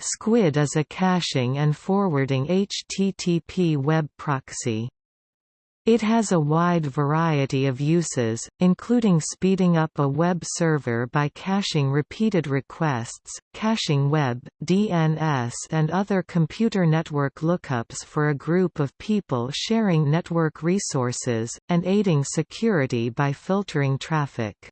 Squid is a caching and forwarding HTTP web proxy. It has a wide variety of uses, including speeding up a web server by caching repeated requests, caching web, DNS and other computer network lookups for a group of people sharing network resources, and aiding security by filtering traffic.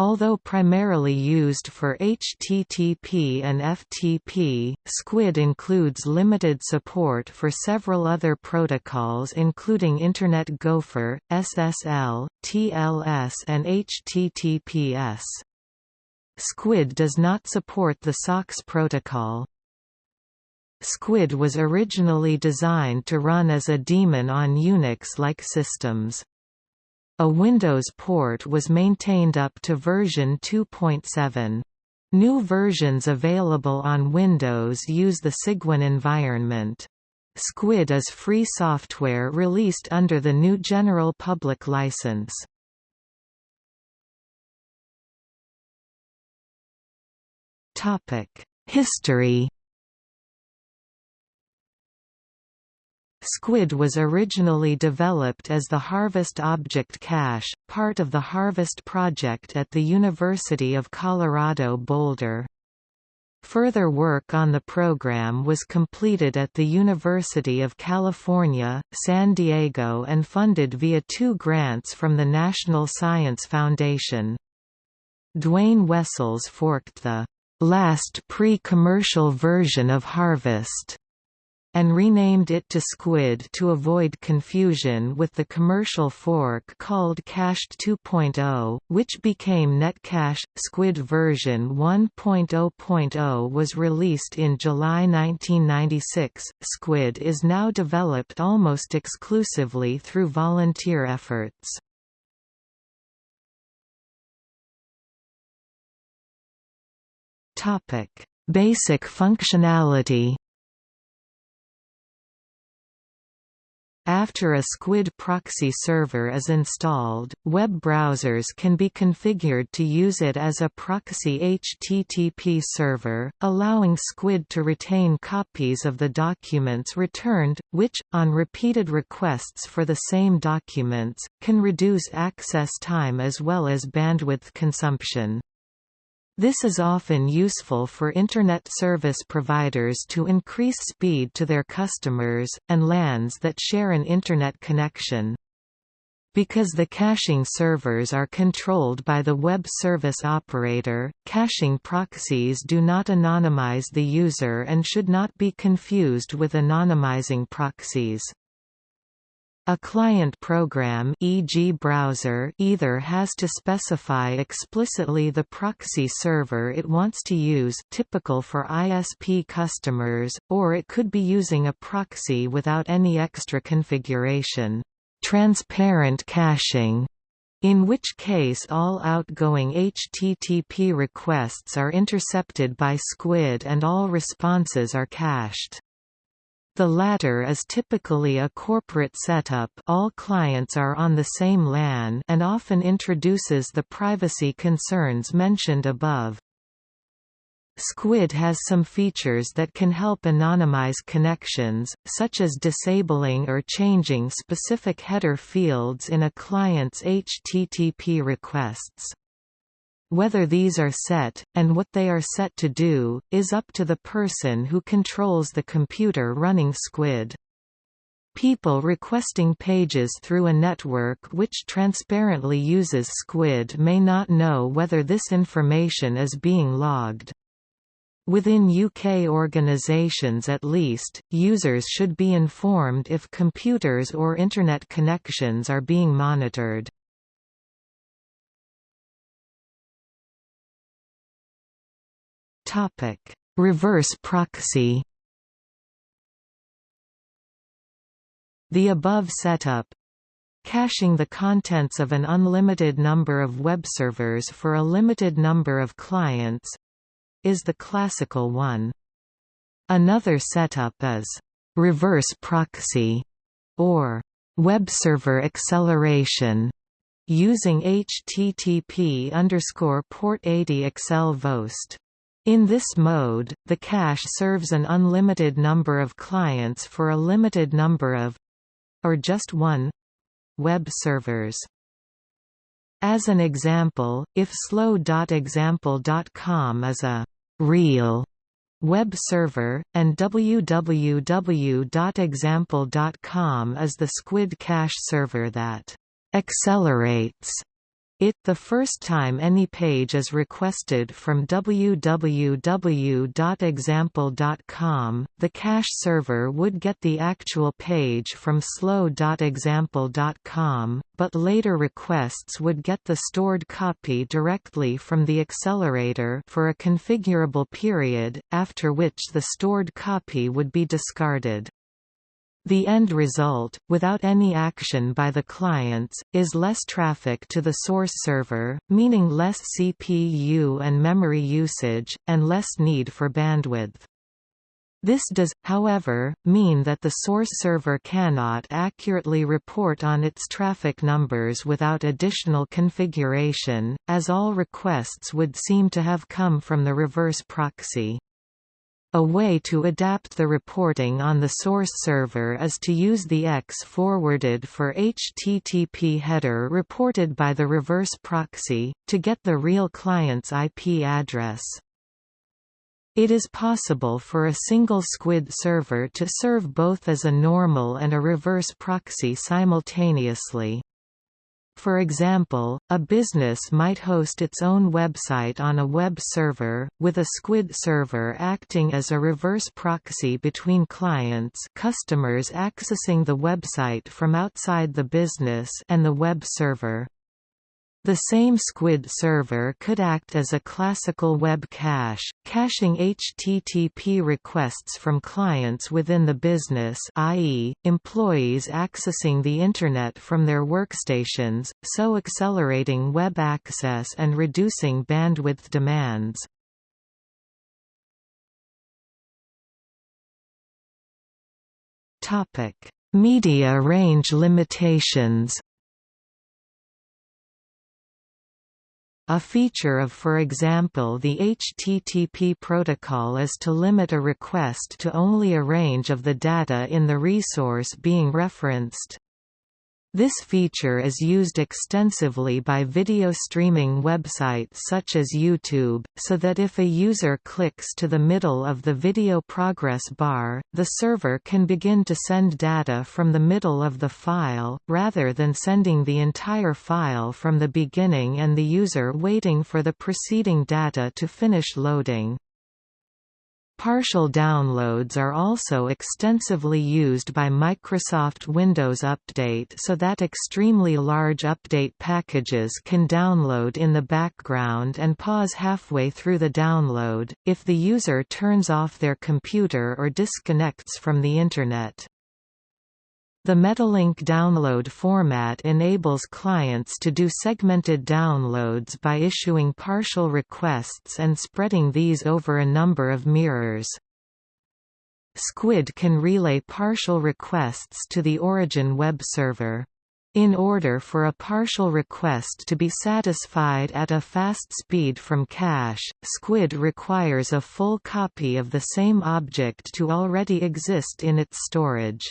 Although primarily used for HTTP and FTP, Squid includes limited support for several other protocols including Internet Gopher, SSL, TLS and HTTPS. Squid does not support the SOCKS protocol. Squid was originally designed to run as a daemon on Unix-like systems. A Windows port was maintained up to version 2.7. New versions available on Windows use the Cygwin environment. Squid is free software released under the GNU General Public License. History Squid was originally developed as the Harvest Object Cache, part of the Harvest project at the University of Colorado Boulder. Further work on the program was completed at the University of California, San Diego and funded via two grants from the National Science Foundation. Duane Wessels forked the last pre-commercial version of Harvest and renamed it to Squid to avoid confusion with the commercial fork called Cached 2.0, which became Netcache. Squid version 1.0.0 was released in July 1996. Squid is now developed almost exclusively through volunteer efforts. Topic: Basic functionality After a Squid proxy server is installed, web browsers can be configured to use it as a proxy HTTP server, allowing Squid to retain copies of the documents returned, which, on repeated requests for the same documents, can reduce access time as well as bandwidth consumption. This is often useful for Internet service providers to increase speed to their customers, and LANs that share an Internet connection. Because the caching servers are controlled by the web service operator, caching proxies do not anonymize the user and should not be confused with anonymizing proxies. A client program e.g. browser either has to specify explicitly the proxy server it wants to use typical for ISP customers, or it could be using a proxy without any extra configuration. Transparent caching in which case all outgoing HTTP requests are intercepted by SQUID and all responses are cached. The latter is typically a corporate setup all clients are on the same LAN and often introduces the privacy concerns mentioned above. Squid has some features that can help anonymize connections, such as disabling or changing specific header fields in a client's HTTP requests. Whether these are set, and what they are set to do, is up to the person who controls the computer running Squid. People requesting pages through a network which transparently uses Squid may not know whether this information is being logged. Within UK organisations at least, users should be informed if computers or Internet connections are being monitored. Reverse proxy. The above setup caching the contents of an unlimited number of web servers for a limited number of clients is the classical one. Another setup is reverse proxy or web server acceleration using HTTP underscore port 80 accel vhost. In this mode, the cache serves an unlimited number of clients for a limited number of—or just one, web servers. As an example, if slow.example.com is a real web server, and www.example.com is the SQUID cache server that accelerates it the first time any page is requested from www.example.com, the cache server would get the actual page from slow.example.com, but later requests would get the stored copy directly from the accelerator for a configurable period, after which the stored copy would be discarded. The end result, without any action by the clients, is less traffic to the source server, meaning less CPU and memory usage, and less need for bandwidth. This does, however, mean that the source server cannot accurately report on its traffic numbers without additional configuration, as all requests would seem to have come from the reverse proxy. A way to adapt the reporting on the source server is to use the X forwarded for HTTP header reported by the reverse proxy, to get the real client's IP address. It is possible for a single SQUID server to serve both as a normal and a reverse proxy simultaneously. For example, a business might host its own website on a web server, with a SQUID server acting as a reverse proxy between clients customers accessing the website from outside the business and the web server. The same SQUID server could act as a classical web cache, caching HTTP requests from clients within the business i.e., employees accessing the Internet from their workstations, so accelerating web access and reducing bandwidth demands. Media range limitations A feature of for example the HTTP protocol is to limit a request to only a range of the data in the resource being referenced. This feature is used extensively by video streaming websites such as YouTube, so that if a user clicks to the middle of the video progress bar, the server can begin to send data from the middle of the file, rather than sending the entire file from the beginning and the user waiting for the preceding data to finish loading. Partial downloads are also extensively used by Microsoft Windows Update so that extremely large update packages can download in the background and pause halfway through the download, if the user turns off their computer or disconnects from the Internet. The Metalink download format enables clients to do segmented downloads by issuing partial requests and spreading these over a number of mirrors. Squid can relay partial requests to the origin web server. In order for a partial request to be satisfied at a fast speed from cache, Squid requires a full copy of the same object to already exist in its storage.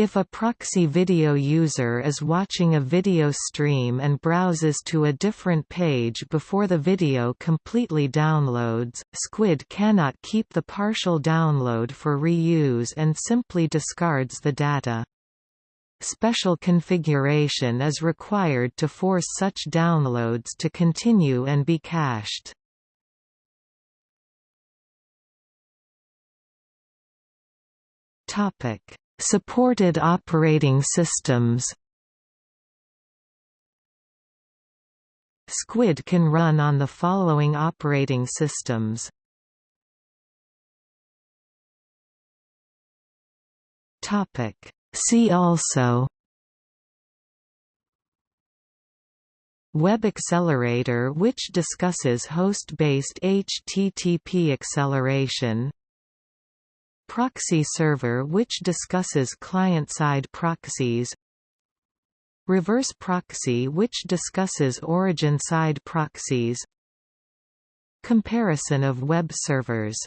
If a proxy video user is watching a video stream and browses to a different page before the video completely downloads, Squid cannot keep the partial download for reuse and simply discards the data. Special configuration is required to force such downloads to continue and be cached. Topic Supported operating systems. Squid can run on the following operating systems. Topic. See also. Web Accelerator which discusses host-based HTTP acceleration Proxy server which discusses client-side proxies. Reverse proxy which discusses origin-side proxies. Comparison of web servers